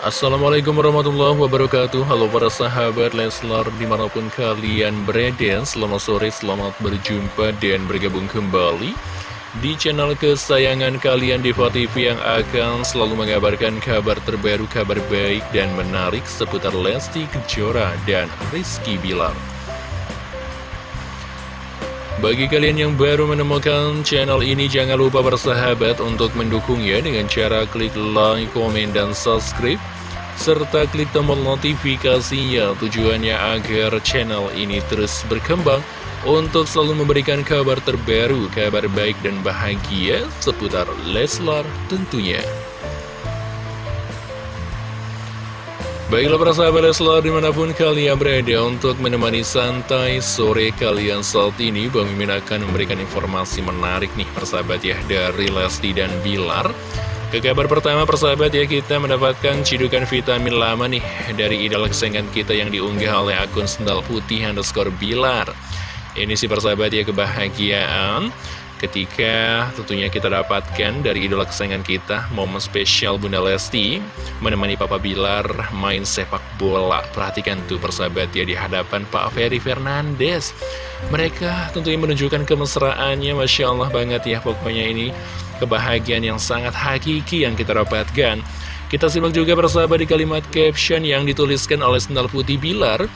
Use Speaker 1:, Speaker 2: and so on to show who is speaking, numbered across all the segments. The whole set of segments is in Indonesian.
Speaker 1: Assalamualaikum warahmatullahi wabarakatuh. Halo para sahabat Leslar di mana pun kalian berada Selamat sore, selamat berjumpa dan bergabung kembali Di channel kesayangan kalian Diva TV yang akan selalu mengabarkan kabar terbaru, kabar baik dan menarik Seputar Lesti Kejora dan Rizky Bilar bagi kalian yang baru menemukan channel ini, jangan lupa bersahabat untuk mendukungnya dengan cara klik like, komen, dan subscribe. Serta klik tombol notifikasinya tujuannya agar channel ini terus berkembang untuk selalu memberikan kabar terbaru, kabar baik dan bahagia seputar Leslar tentunya. Baiklah para sahabat Leslar di mana pun kalian berada untuk menemani santai sore kalian saat ini Bang Mimin akan memberikan informasi menarik nih persahabat ya dari Lesti dan Bilar. Ke kabar pertama persahabat ya kita mendapatkan cidukan vitamin lama nih dari idola kesayangan kita yang diunggah oleh akun sendal putih underscore Bilar. Ini sih persahabat ya kebahagiaan ketika tentunya kita dapatkan dari idola kesayangan kita momen spesial Bunda Lesti menemani Papa Bilar main sepak bola. Perhatikan tuh persahabat ya di hadapan Pak Ferry Fernandes. Mereka tentunya menunjukkan kemesraannya Masya Allah banget ya pokoknya ini kebahagiaan yang sangat hakiki yang kita dapatkan. Kita simak juga persahabat di kalimat caption yang dituliskan oleh Sendal Putih Bilar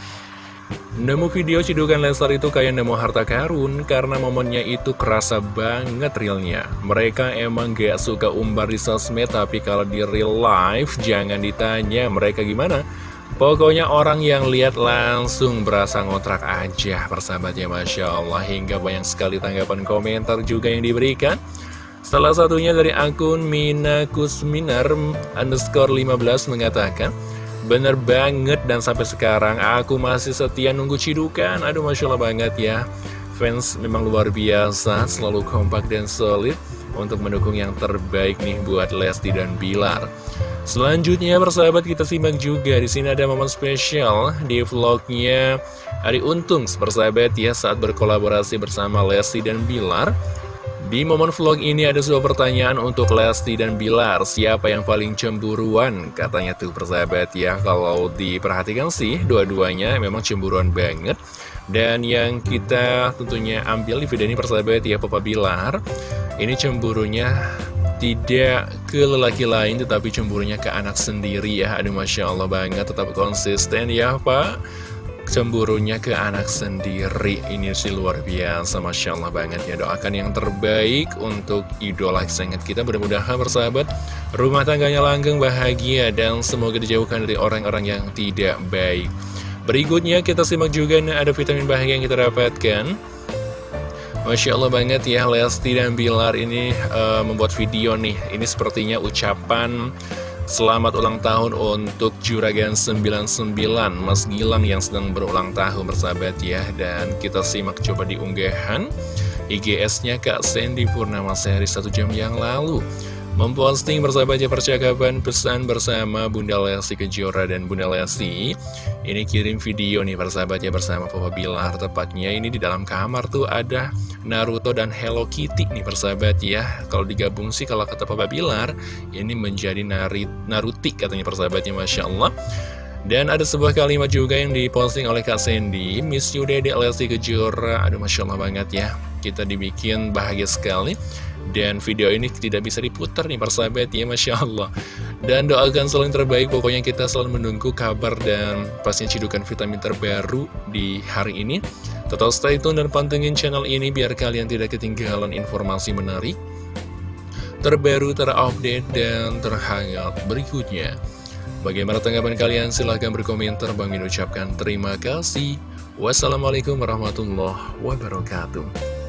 Speaker 1: Nemu video cidukan Leslar itu kayak nemu harta karun karena momennya itu kerasa banget realnya. Mereka emang gak suka umbar di sosmed tapi kalau di real life jangan ditanya mereka gimana. Pokoknya orang yang lihat langsung berasa ngotrak aja persahabatnya Masya Allah hingga banyak sekali tanggapan komentar juga yang diberikan. Salah satunya dari akun Mina Kusminar underscore 15 mengatakan Bener banget dan sampai sekarang aku masih setia nunggu cidukan. Aduh Masya Allah banget ya. Fans memang luar biasa Selalu kompak dan solid Untuk mendukung yang terbaik nih buat Lesti dan Bilar. Selanjutnya persahabat kita simak juga. Di sini ada momen spesial di vlognya Ari Untung persahabat ya saat berkolaborasi bersama Lesti dan Bilar di momen vlog ini ada sebuah pertanyaan untuk Lesti dan Bilar. Siapa yang paling cemburuan? Katanya tuh persahabat ya Kalau diperhatikan sih dua-duanya memang cemburuan banget. Dan yang kita tentunya ambil di video ini persahabat ya Papa Bilar Ini cemburunya tidak ke lelaki lain tetapi cemburunya ke anak sendiri ya. Aduh Masya Allah banget tetap konsisten ya Pak cemburunya ke anak sendiri. Ini sih luar biasa Masya Allah banget ya. Doakan yang terbaik untuk idola sangat kita. Mudah-mudahan bersahabat Rumah tangganya langgeng bahagia Dan semoga dijauhkan dari orang-orang yang tidak baik. Berikutnya kita simak juga nih ada vitamin bahagia yang kita dapatkan. Masya Allah banget ya Lesti dan Bilar ini uh, membuat video nih. Ini sepertinya ucapan Selamat ulang tahun untuk Juragan 99 Mas Gilang yang sedang berulang tahun bersahabat ya. Dan kita simak coba di unggahan IGS-nya Kak Sandy Purnama sehari satu jam yang lalu. Memposting bersahabatnya percakapan pesan bersama Bunda Lesti Kejora dan Bunda Lesti. Ini kirim video nih persahabatnya bersama Papa Bilar. Tepatnya ini di dalam kamar tuh ada Naruto dan Hello Kitty nih persahabat ya. Kalau digabung sih kalau kata Papa Bilar Ini menjadi Narit, Naruti katanya persahabatnya Masya Allah. Dan ada sebuah kalimat juga yang diposting oleh Kak Sandy Miss you Dede Lesti Kejora. Aduh Masya Allah banget ya. Kita dibikin bahagia sekali. Dan video ini tidak bisa diputar nih persahabat ya Masya Allah. Dan doakan selalu yang terbaik. Pokoknya kita selalu menunggu kabar dan pastinya cidukan vitamin terbaru di hari ini Tetap stay tune dan pantengin channel ini Biar kalian tidak ketinggalan informasi menarik Terbaru, terupdate, dan terhangat berikutnya. Bagaimana tanggapan kalian? Silahkan berkomentar. Bang Min ucapkan terima kasih. Wassalamualaikum warahmatullahi wabarakatuh